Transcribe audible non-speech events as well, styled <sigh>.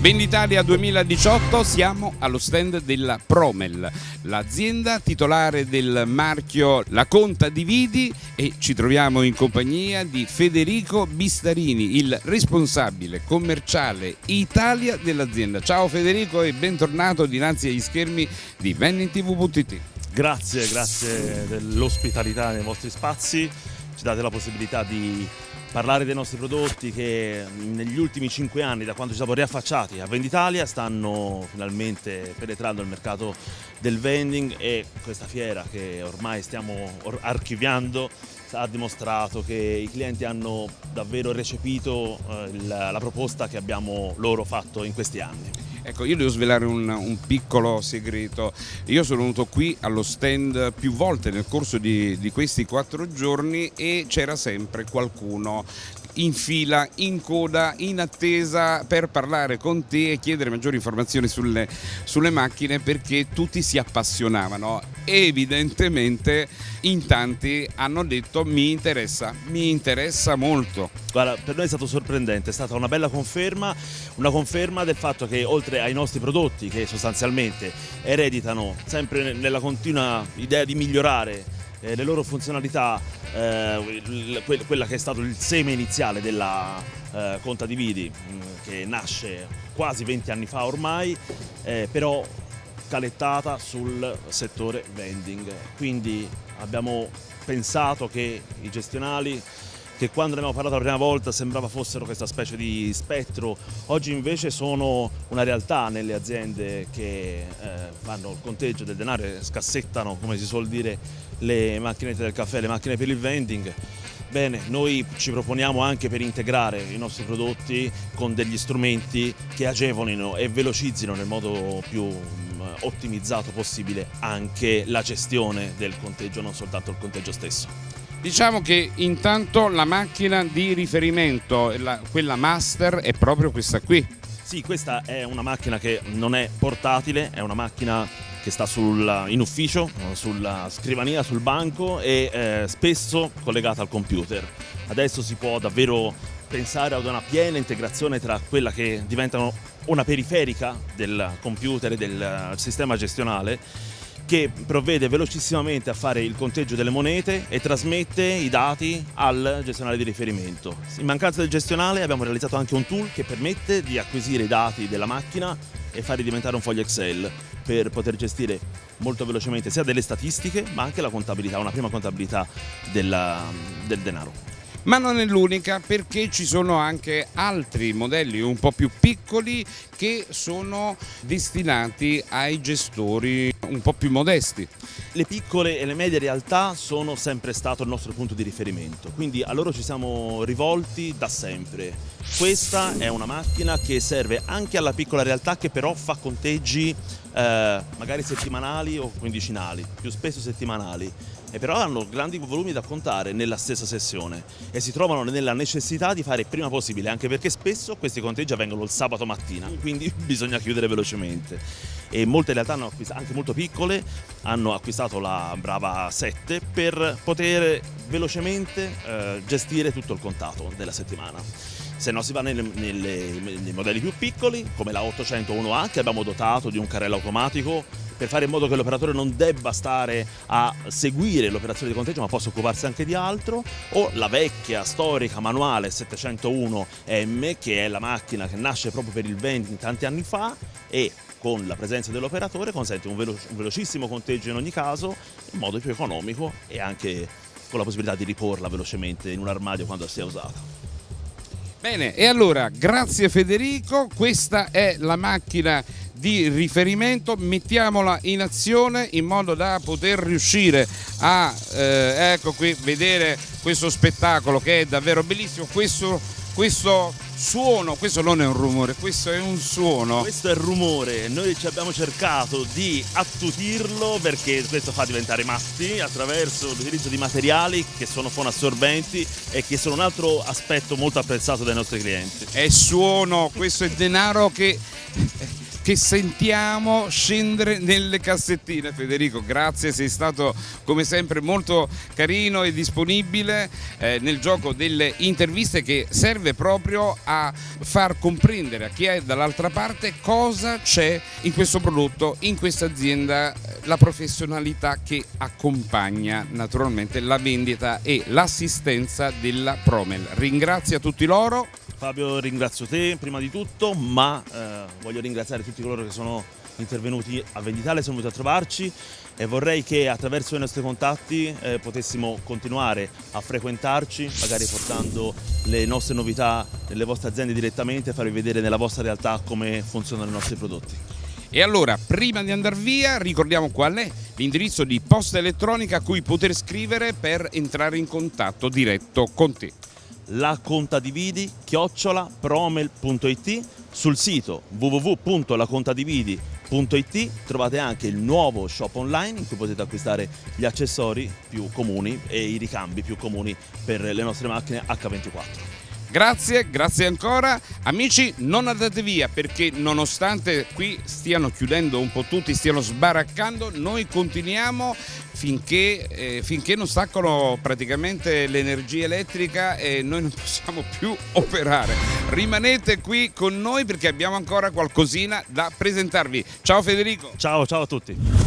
Venditalia 2018 siamo allo stand della Promel, l'azienda titolare del marchio La Conta di Vidi e ci troviamo in compagnia di Federico Bistarini, il responsabile commerciale Italia dell'azienda. Ciao Federico e bentornato dinanzi agli schermi di VenniTV.it. Grazie, grazie dell'ospitalità nei vostri spazi, ci date la possibilità di parlare dei nostri prodotti che negli ultimi cinque anni, da quando ci siamo riaffacciati a Venditalia, stanno finalmente penetrando il mercato del vending e questa fiera che ormai stiamo archiviando ha dimostrato che i clienti hanno davvero recepito eh, la, proposta che abbiamo loro fatto in questi anni. Ecco, io devo svelare un, un, piccolo segreto. Io sono venuto qui allo stand più volte nel corso di, di questi quattro giorni e c'era sempre qualcuno in fila, in coda, in attesa per parlare con te e chiedere maggiori informazioni sulle, sulle macchine perché tutti si appassionavano. Evidentemente in tanti hanno detto mi interessa, mi interessa molto. Guarda, per noi è stato sorprendente, è stata una bella conferma, una conferma del fatto che oltre ai nostri prodotti che sostanzialmente ereditano sempre nella continua idea di migliorare eh, le loro funzionalità, eh, quella che è stato il seme iniziale della eh, Conta di Vidi, mh, mm, che nasce quasi 20 anni fa ormai, eh, però calettata sul settore vending. Quindi abbiamo pensato che i gestionali che quando ne abbiamo parlato la prima volta sembrava fossero questa specie di spettro, oggi invece sono una realtà nelle aziende che eh, fanno il conteggio del denaro e scassettano, come si suol dire, le macchinette del caffè, le macchine per il vending. Bene, noi ci proponiamo anche per integrare i nostri prodotti con degli strumenti che agevolino e velocizzino nel modo più mm, ottimizzato possibile anche la gestione del conteggio, non soltanto il conteggio stesso. Diciamo che intanto la macchina di riferimento, la, quella master, è proprio questa qui. Sì, questa è una macchina che non è portatile, è una macchina che sta sul, in ufficio, sulla scrivania, sul banco e eh, spesso collegata al computer. Adesso si può davvero pensare ad una piena integrazione tra quella che diventa una periferica del computer e del sistema gestionale che provvede velocissimamente a fare il conteggio delle monete e trasmette i dati al gestionale di riferimento. In mancanza del gestionale abbiamo realizzato anche un tool che permette di acquisire i dati della macchina e farli diventare un foglio Excel per poter gestire molto velocemente sia delle statistiche ma anche la contabilità, una prima contabilità della, del denaro ma non è l'unica perché ci sono anche altri modelli un po' più piccoli che sono destinati ai gestori un po' più modesti. Le piccole e le medie realtà sono sempre stato il nostro punto di riferimento, quindi a loro ci siamo rivolti da sempre. Questa è una macchina che serve anche alla piccola realtà che però fa conteggi eh, magari settimanali o quindicinali, più spesso settimanali e però hanno grandi volumi da contare nella stessa sessione e si trovano nella necessità di fare il prima possibile anche perché spesso questi conteggi avvengono il sabato mattina <laughs> quindi bisogna chiudere velocemente. E molte realtà anche molto piccole hanno acquistato la Brava 7 per poter velocemente eh, gestire tutto il contato della settimana se no si va nelle, nelle, nei modelli più piccoli come la 801A che abbiamo dotato di un carrello automatico per fare in modo che l'operatore non debba stare a seguire l'operazione di conteggio ma possa occuparsi anche di altro o la vecchia storica manuale 701M che è la macchina che nasce proprio per il vending tanti anni fa e con la presenza dell'operatore consente un, velo un velocissimo conteggio in ogni caso in modo più economico e anche con la possibilità di riporla velocemente in un armadio quando sia usata. Bene, e allora grazie Federico, questa è la macchina di riferimento, mettiamola in azione in modo da poter riuscire a eh, ecco qui, vedere questo spettacolo che è davvero bellissimo, questo, questo suono, questo non è un rumore, questo è un suono. Questo è il rumore, noi ci abbiamo cercato di attutirlo perché questo fa diventare matti attraverso l'utilizzo di materiali che sono fonoassorbenti e che sono un altro aspetto molto apprezzato dai nostri clienti. È suono, questo è denaro che che sentiamo scendere nelle cassettine. Federico, grazie, sei stato come sempre molto carino e disponibile eh, nel gioco delle interviste che serve proprio a far comprendere a chi è dall'altra parte cosa c'è in questo prodotto, in questa azienda, la professionalità che accompagna naturalmente la vendita e l'assistenza della Promel. Ringrazio tutti loro. Fabio ringrazio te prima di tutto, ma eh, voglio ringraziare tutti coloro che sono intervenuti a Venditale, sono venuti a trovarci e vorrei che attraverso i nostri contatti eh, potessimo continuare a frequentarci, magari portando le nostre novità nelle vostre aziende direttamente, farvi vedere nella vostra realtà come funzionano i nostri prodotti. E allora, prima di andare via, ricordiamo qual è l'indirizzo di posta elettronica a cui poter scrivere per entrare in contatto diretto con te la contadividi chiocciola promel.it sul sito www.lacontadividi.it trovate anche il nuovo shop online in cui potete acquistare gli accessori più comuni e i ricambi più comuni per le nostre macchine H24. Grazie, grazie ancora. Amici, non andate via perché nonostante qui stiano chiudendo un po' tutti, stiano sbaraccando, noi continuiamo finché, eh, finché non staccano praticamente l'energia elettrica e noi non possiamo più operare. Rimanete qui con noi perché abbiamo ancora qualcosina da presentarvi. Ciao Federico. Ciao, ciao a tutti.